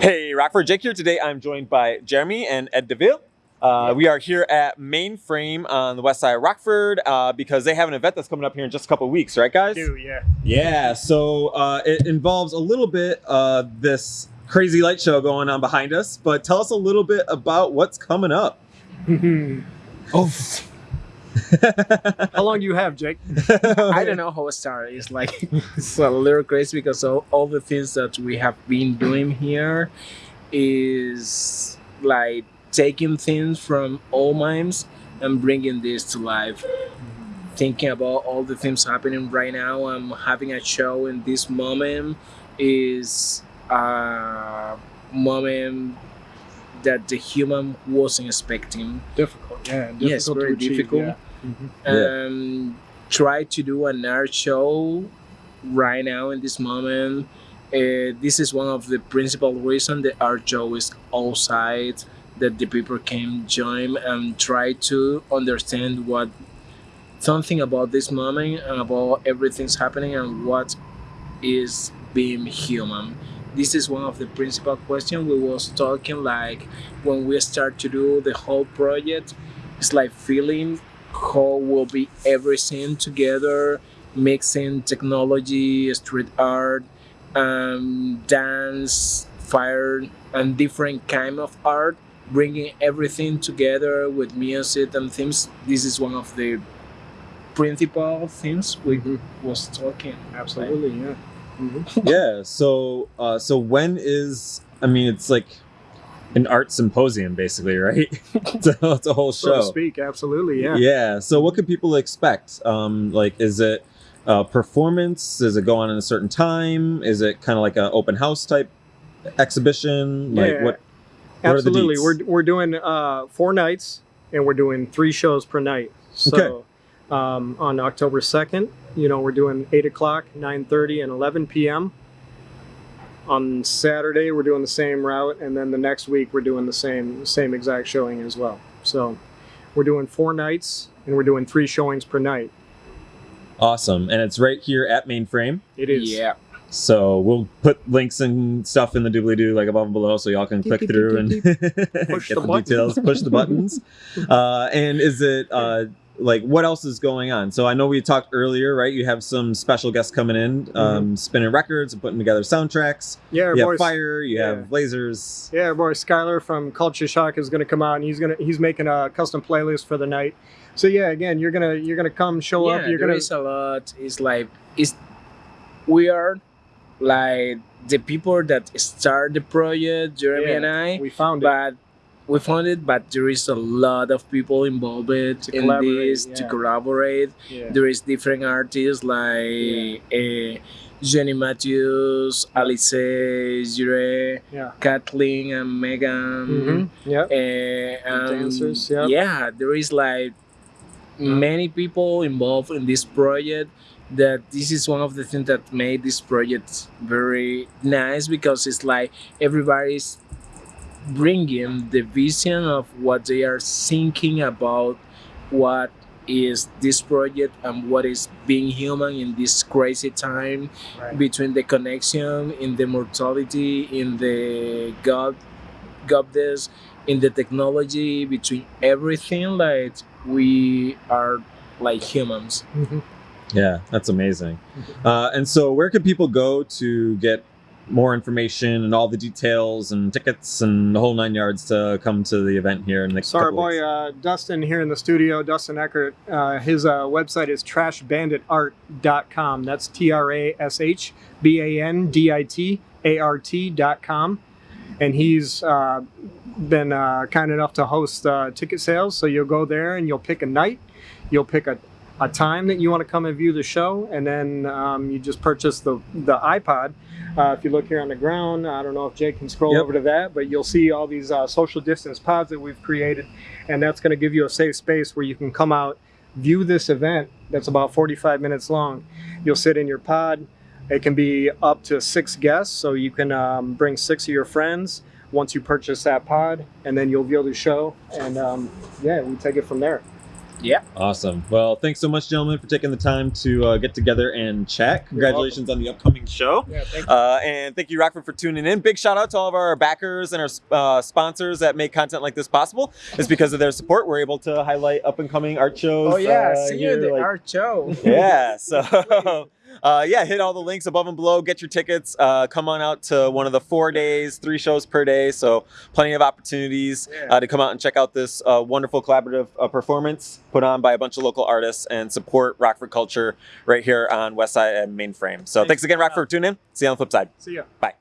Hey, Rockford Jake here. Today I'm joined by Jeremy and Ed DeVille. Uh, we are here at Mainframe on the west side of Rockford uh, because they have an event that's coming up here in just a couple of weeks, right, guys? do, yeah. Yeah, so uh, it involves a little bit uh, this crazy light show going on behind us, but tell us a little bit about what's coming up. oh. How long do you have, Jake? I don't know how it started. It's like it's a little crazy because all, all the things that we have been doing here is like taking things from old mimes and bringing this to life. Thinking about all the things happening right now, I'm having a show in this moment is a moment that the human wasn't expecting. Difficult, yeah. Difficult Yes, to very achieve, difficult. yeah. Mhm. Yeah. um, try to do an art show right now in this moment. Uh, this is one of the principal reasons the art show is outside that the people can join and try to understand what something about this moment and about everything's happening and what is being human this is one of the principal questions we was talking like when we start to do the whole project it's like feeling how will be everything together mixing technology street art um, dance fire and different kind of art bringing everything together with music and themes this is one of the principal things we Mhm. was talking Absolutely, yeah. Mhm. yeah, so uh, so when is I mean it's like an art symposium basically, right? it's, a, it's a whole So to show. speak, absolutely, yeah. Yeah. So what can people expect? Um, like, is it a performance? Does it go on in a certain time? Is it kind of like an open house type exhibition? Like Yeah, what? what Absolutely. We're, we're doing uh, four nights and we're doing three shows per night. So um, on October 2nd, you know, we're doing 8 o'clock, 9.30, and 11 p.m. On Saturday, we're doing the same route. And then the next week, we're doing the same same exact showing as well. So we're doing four nights and we're doing three showings per night. Awesome. And it's right here at Mainframe. It is. yeah So we'll put links and stuff in the doobly doo like above and below, so y'all can click through and get the the, details, push the buttons. Uh, and is it uh, like what else is going on? So I know we talked earlier, right? You have some special guests coming in, um, spinning records and putting together soundtracks. Yeah, our You boy- have fire, you yeah. have lasers. Yeah, our boy Skylar from Culture Shock is going to come out, and he's gonna he's making a custom playlist for the night. So yeah, again, you're gonna you're gonna come show yeah, up. You're there gonna is a lot. It's like it's we are like the people that start the project, Jeremy Yeah, and I. we found it. But we found it, but there is a lot of people involved in this to collaborate. Yeah. There is different artists like uh, Jenny Matthews, Alice Jure, Yeah. Kathleen, and Megan. hmm Yeah. Uh, um, dancers, yeah. yeah, there is like many people involved in this project. That this is one of the things that made this project very nice because it's like everybody's bringing the vision of what they are thinking about what is this project and what is being human in this crazy time Right. between the connection in the mortality in the god goddess in the technology between everything like we are like humans Mhm. Yeah, that's amazing. Uh, and so, where can people go to get more information and all the details and tickets and the whole nine yards to come to the event here in the next So our couple boy uh, Dustin here in the studio, Dustin Eckert, uh, his uh, website is trashbanditart.com. That's T R A S H B A N D I T A R T.com. And he's uh, been uh, kind enough to host uh, ticket sales. So you'll go there and you'll pick a night, you'll pick a, a time that you want to come and view the show, and then um, you just purchase the, the iPod. Uh, if you look here on the ground, I don't know if Jake can scroll Yep. over to that, but you'll see all these uh, social distance pods that we've created, and that's going to give you a safe space where you can come out, view this event that's about 45 minutes long. You'll sit in your pod. It can be up to six guests, so you can um, bring six of your friends once you purchase that pod, and then you'll view the show, and um, yeah, we take it from there. Yeah. Awesome. Well, thanks so much, gentlemen, for taking the time to uh, get together and chat. Congratulations on the upcoming show. Yeah, thank you. Uh, and thank you, Rockford, for tuning in. Big shout out to all of our backers and our uh, sponsors that make content like this possible. It's because of their support we're able to highlight up and coming art shows. Oh yeah, uh, see you in here, the like- art show. yeah. So, uh, yeah, hit all the links above and below. Get your tickets. Uh, come on out to one of the four days, three shows per day. So, plenty of opportunities Yeah. uh, to come out and check out this uh, wonderful collaborative uh, performance put on by a bunch of local artists and support Rockford culture right here on Westside and Mainframe. So, Thanks thanks again, Rockford, for tuning in. See you on the flip side. See ya. Bye.